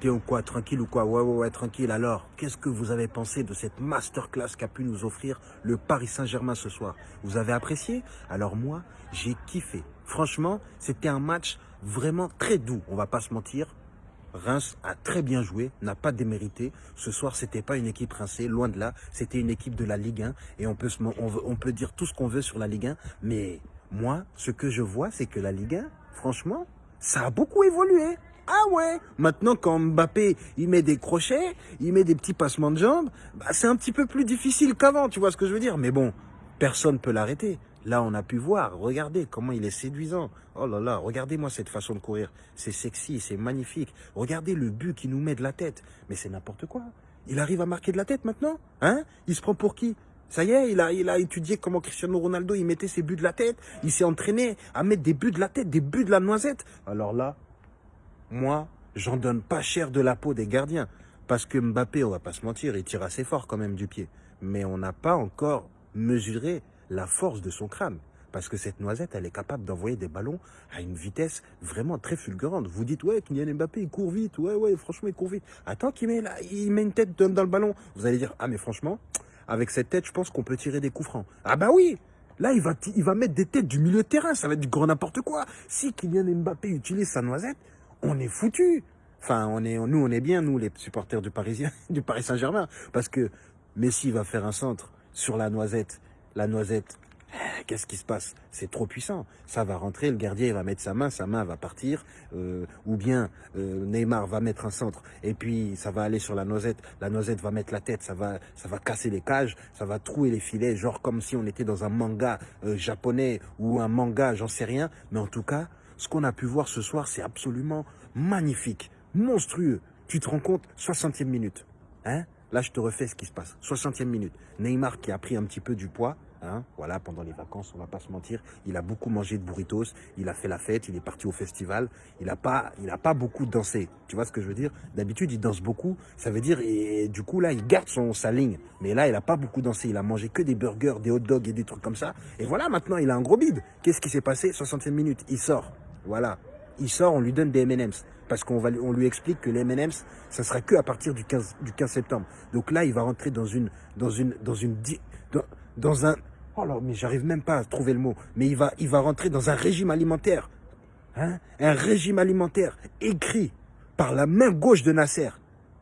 T'es ou quoi Tranquille ou quoi? Ouais, ouais, ouais, tranquille. Alors, qu'est-ce que vous avez pensé de cette masterclass qu'a pu nous offrir le Paris Saint-Germain ce soir? Vous avez apprécié? Alors moi, j'ai kiffé. Franchement, c'était un match vraiment très doux, on va pas se mentir. Reims a très bien joué, n'a pas démérité. Ce soir, c'était pas une équipe rincée, loin de là. C'était une équipe de la Ligue 1 et on peut, on peut dire tout ce qu'on veut sur la Ligue 1. Mais moi, ce que je vois, c'est que la Ligue 1, franchement, ça a beaucoup évolué. Ah ouais Maintenant, quand Mbappé, il met des crochets, il met des petits passements de jambes, bah, c'est un petit peu plus difficile qu'avant, tu vois ce que je veux dire Mais bon, personne peut l'arrêter. Là, on a pu voir, regardez comment il est séduisant. Oh là là, regardez-moi cette façon de courir. C'est sexy, c'est magnifique. Regardez le but qu'il nous met de la tête. Mais c'est n'importe quoi. Il arrive à marquer de la tête maintenant Hein? Il se prend pour qui? Ça y est, il a, il a étudié comment Cristiano Ronaldo, il mettait ses buts de la tête. Il s'est entraîné à mettre des buts de la tête, des buts de la noisette. Alors là, moi, j'en donne pas cher de la peau des gardiens. Parce que Mbappé, on va pas se mentir, il tire assez fort quand même du pied. Mais on n'a pas encore mesuré la force de son crâne. Parce que cette noisette, elle est capable d'envoyer des ballons à une vitesse vraiment très fulgurante. Vous dites, ouais, Kylian Mbappé, il court vite. Ouais, ouais, franchement, il court vite. Attends qu'il met, là, il met une tête dans dans le ballon. Vous allez dire, ah, mais franchement, avec cette tête, je pense qu'on peut tirer des coups francs. Ah bah oui Là, il va, il va mettre des têtes du milieu de terrain. Ça va être du grand n'importe quoi. Si Kylian Mbappé utilise sa noisette, on est foutu. Enfin, on est, nous, on est bien, nous, les supporters du Parisien, du Paris Saint-Germain. Parce que Messi va faire un centre sur la noisette. La noisette, eh, qu'est-ce qui se passe? C'est trop puissant. Ça va rentrer, le gardien va mettre sa main, sa main va partir. euh, ou bien euh, Neymar va mettre un centre et puis ça va aller sur la noisette. La noisette va mettre la tête, ça va, ça va casser les cages, ça va trouer les filets, genre comme si on était dans un manga euh, japonais ou un manga, j'en sais rien. Mais en tout cas, ce qu'on a pu voir ce soir, c'est absolument magnifique, monstrueux. Tu te rends compte 60e minute. Hein? Là, je te refais ce qui se passe. 60e minute. Neymar qui a pris un petit peu du poids. Hein, voilà, pendant les vacances, on va pas se mentir. Il a beaucoup mangé de burritos. Il a fait la fête. Il est parti au festival. Il a pas, il a beaucoup dansé. Tu vois ce que je veux dire? D'habitude, il danse beaucoup. Ça veut dire, du coup, là, il garde son, sa ligne. Mais là, il a pas beaucoup dansé. Il a mangé que des burgers, des hot dogs et des trucs comme ça. Et voilà, maintenant, il a un gros bide. Qu'est-ce qui s'est passé? 60e minute. Il sort. Voilà. Il sort, on lui donne des M&M's. Parce qu'on lui explique que les M&M's, ça sera que à partir du 15, du 15 septembre. Donc là, il va rentrer dans une, dans une, dans un, oh là, mais j'arrive même pas à trouver le mot. Mais il va, il va rentrer dans un régime alimentaire. Hein? Un régime alimentaire écrit par la main gauche de Nasser.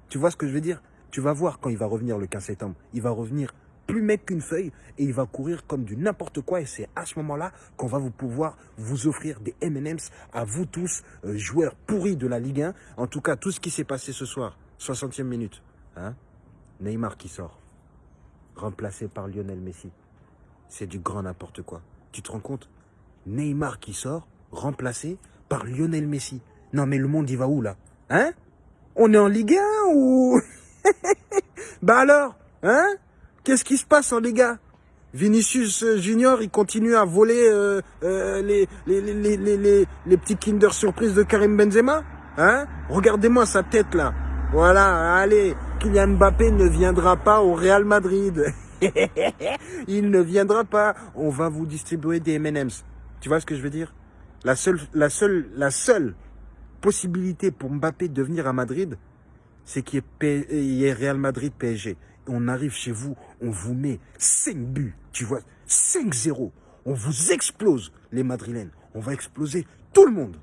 Tu vois ce que je veux dire? Tu vas voir quand il va revenir le 15 septembre. Il va revenir plus mec qu'une feuille et il va courir comme du n'importe quoi et c'est à ce moment-là qu'on va vous pouvoir vous offrir des M&M's à vous tous, euh, joueurs pourris de la Ligue 1. En tout cas, tout ce qui s'est passé ce soir, 60e minute, hein Neymar qui sort, remplacé par Lionel Messi. C'est du grand n'importe quoi. Tu te rends compte? Neymar qui sort, remplacé par Lionel Messi. Non mais le monde il va où là? Hein? On est en Ligue 1 ou... bah alors? Hein? Qu'est-ce qui se passe en Ligue 1 Vinicius euh, Junior, il continue à voler euh, euh, les, les, les, les, les, les- les petits Kinder Surprise de Karim Benzema? Hein? Regardez-moi sa tête là. Voilà, allez, Kylian Mbappé ne viendra pas au Real Madrid. il ne viendra pas. On va vous distribuer des M&M's. Tu vois ce que je veux dire? La seule, la seule, la seule possibilité pour Mbappé de venir à Madrid, c'est qu'il y, ait Real Madrid PSG. On arrive chez vous, on vous met 5 buts, tu vois, 5-0. On vous explose, les Madrilènes. On va exploser tout le monde.